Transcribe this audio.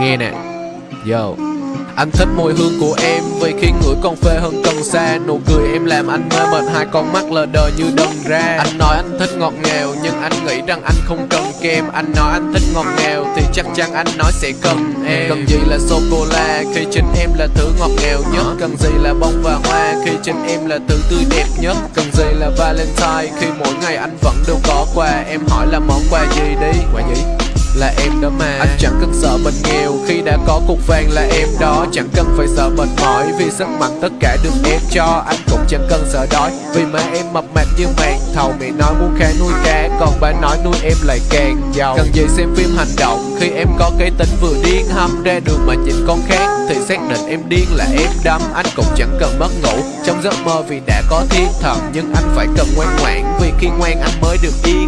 Nghe nè. Yo. Anh thích mùi hương của em Vì khi ngửi còn phê hơn cần xa Nụ cười em làm anh mê mệt Hai con mắt lờ đờ như đần ra. Anh nói anh thích ngọt ngào Nhưng anh nghĩ rằng anh không cần kem. Anh nói anh thích ngọt ngào Thì chắc chắn anh nói sẽ cần em. Cần gì là sô-cô-la Khi trên em là thứ ngọt ngào nhất. Cần gì là bông và hoa Khi trên em là thứ tươi đẹp nhất. Cần gì là Valentine Khi mỗi ngày anh vẫn đều có quà. Em hỏi là món quà gì đi? Quà gì? Là em đó mà. Anh chẳng cần sợ mình nghèo Khi đã có cục vàng là em đó. Chẳng cần phải sợ mệt mỏi Vì sức mạnh tất cả được em cho. Anh cũng chẳng cần sợ đói Vì mà em mập mạp như màn thầu. Mẹ nói muốn khá nuôi cá, Còn bà nói nuôi em lại càng giàu. Cần gì xem phim hành động. Khi em có cái tính vừa điên hâm ra đường mà nhìn con khác, Thì xác định em điên là em đâm. Anh cũng chẳng cần mất ngủ. Trong giấc mơ vì đã có thiên thần, Nhưng anh phải cần ngoan ngoãn. Vì khi ngoan, anh mới được yên